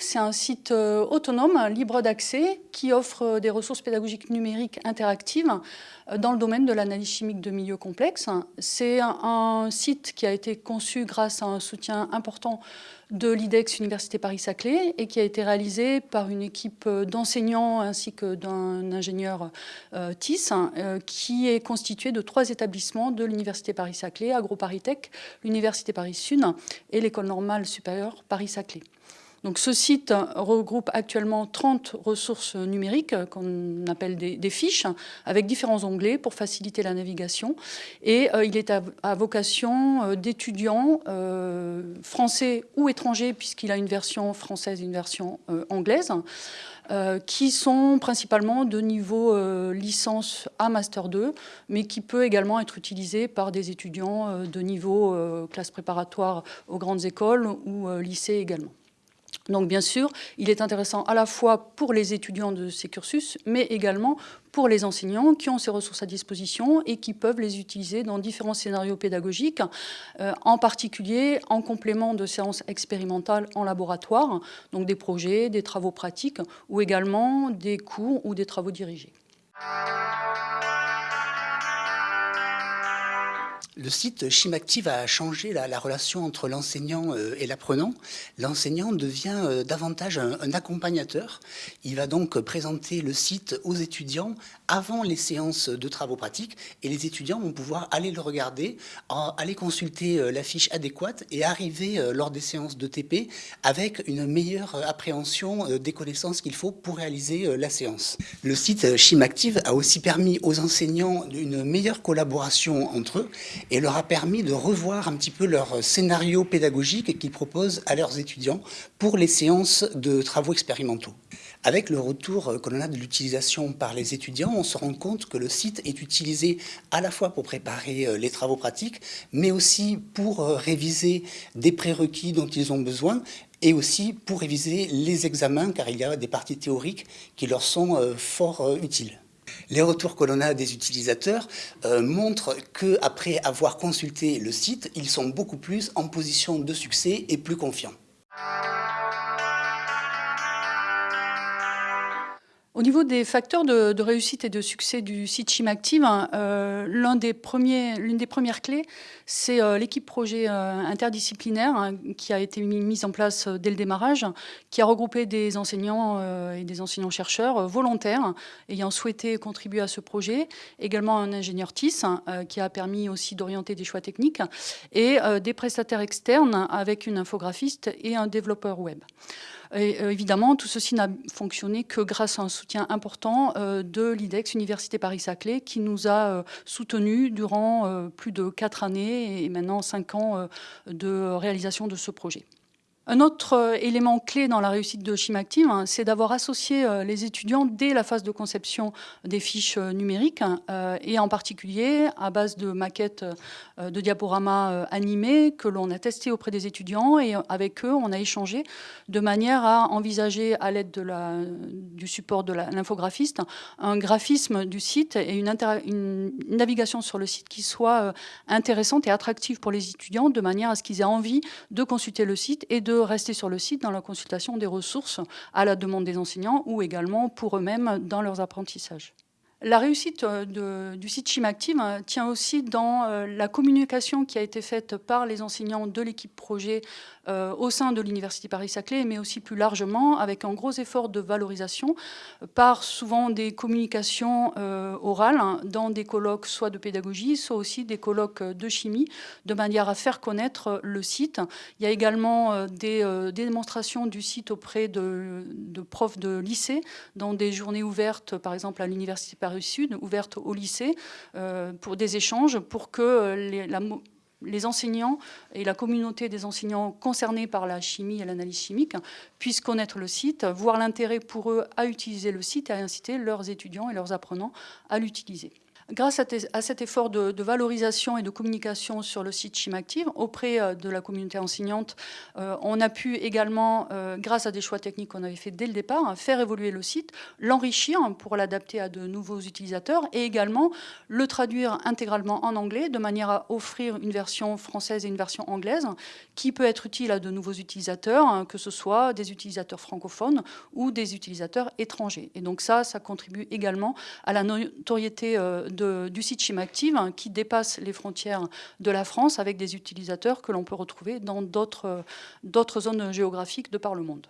C'est un site euh, autonome, libre d'accès, qui offre euh, des ressources pédagogiques numériques interactives euh, dans le domaine de l'analyse chimique de milieux complexes. C'est un site qui a été conçu grâce à un soutien important de l'IDEX Université Paris-Saclay et qui a été réalisé par une équipe d'enseignants ainsi que d'un ingénieur TIS qui est constitué de trois établissements de l'Université Paris-Saclay, AgroParisTech, l'Université Paris-Sud et l'École normale supérieure Paris-Saclay. Donc ce site regroupe actuellement 30 ressources numériques qu'on appelle des, fiches avec différents onglets pour faciliter la navigation et euh, il est à, vocation euh, d'étudiants euh, français ou étrangers puisqu'il a une version française et une version anglaise qui sont principalement de niveau licence à Master 2, mais qui peut également être utilisé par des étudiants de niveau classe préparatoire aux grandes écoles ou lycée également. Donc bien sûr, il est intéressant à la fois pour les étudiants de ces cursus, mais également pour les enseignants qui ont ces ressources à disposition et qui peuvent les utiliser dans différents scénarios pédagogiques, euh, en particulier en complément de séances expérimentales en laboratoire, donc des projets, des travaux pratiques ou également des cours ou des travaux dirigés. Le site Chimactive a changé la, relation entre l'enseignant euh, et l'apprenant. L'enseignant devient euh, davantage un, accompagnateur. Il va donc présenter le site aux étudiants avant les séances de travaux pratiques et les étudiants vont pouvoir aller le regarder, aller consulter euh, la fiche adéquate et arriver lors des séances de TP avec une meilleure appréhension des connaissances qu'il faut pour réaliser la séance. Le site Chimactive a aussi permis aux enseignants une meilleure collaboration entre eux et leur a permis de revoir un petit peu leur scénario pédagogique qu'ils proposent à leurs étudiants pour les séances de travaux expérimentaux. Avec le retour que l'on a de l'utilisation par les étudiants, on se rend compte que le site est utilisé à la fois pour préparer euh, les travaux pratiques, mais aussi pour euh, réviser des prérequis dont ils ont besoin, et aussi pour réviser les examens, car il y a des parties théoriques qui leur sont euh, fort utiles. Les retours que l'on a des utilisateurs euh, montrent qu'après avoir consulté le site, ils sont beaucoup plus en position de succès et plus confiants. Au niveau des facteurs de, réussite et de succès du site Chimactive, hein, euh, l'une des, des, premières clés, c'est euh, l'équipe projet euh, interdisciplinaire hein, qui a été mise en place dès le démarrage, qui a regroupé des enseignants et des enseignants-chercheurs volontaires ayant souhaité contribuer à ce projet, également un ingénieur TIS hein, qui a permis aussi d'orienter des choix techniques, et des prestataires externes avec une infographiste et un développeur web. Euh, évidemment, tout ceci n'a fonctionné que grâce à un soutien important euh, de l'IDEX Université Paris-Saclay qui nous a euh, soutenus durant plus de quatre années et maintenant cinq ans de réalisation de ce projet. Un autre euh, élément clé dans la réussite de Chimactive, hein, c'est d'avoir associé euh, les étudiants dès la phase de conception des fiches euh, numériques et en particulier à base de maquettes de diaporamas animés que l'on a testé auprès des étudiants et avec eux on a échangé de manière à envisager à l'aide du support de l'infographiste un graphisme du site et une, navigation sur le site qui soit intéressante et attractive pour les étudiants de manière à ce qu'ils aient envie de consulter le site et de rester sur le site dans la consultation des ressources à la demande des enseignants ou également pour eux-mêmes dans leurs apprentissages. La réussite euh, du site Chimactive euh, tient aussi dans euh, la communication qui a été faite par les enseignants de l'équipe projet au sein de l'Université Paris-Saclay, mais aussi plus largement avec un gros effort de valorisation par souvent des communications orales hein, dans des colloques soit de pédagogie, soit aussi des colloques de chimie, de manière à faire connaître le site. Il y a également des, démonstrations du site auprès de, de profs de lycée dans des journées ouvertes, par exemple à l'Université Paris Sud, ouverte au lycée, euh, pour des échanges, pour que euh, les, enseignants et la communauté des enseignants concernés par la chimie et l'analyse chimique puissent connaître le site, voir l'intérêt pour eux à utiliser le site et inciter leurs étudiants et leurs apprenants à l'utiliser. Grâce à, cet effort de, valorisation et de communication sur le site Chimactive auprès euh, de la communauté enseignante, euh, on a pu également, euh, grâce à des choix techniques qu'on avait fait dès le départ, hein, faire évoluer le site, l'enrichir pour l'adapter à de nouveaux utilisateurs et également le traduire intégralement en anglais de manière à offrir une version française et une version anglaise qui peut être utile à de nouveaux utilisateurs, hein, que ce soit des utilisateurs francophones ou des utilisateurs étrangers. Et donc ça, ça contribue également à la notoriété du site Chimactive hein, qui dépasse les frontières de la France avec des utilisateurs que l'on peut retrouver dans d'autres zones géographiques de par le monde.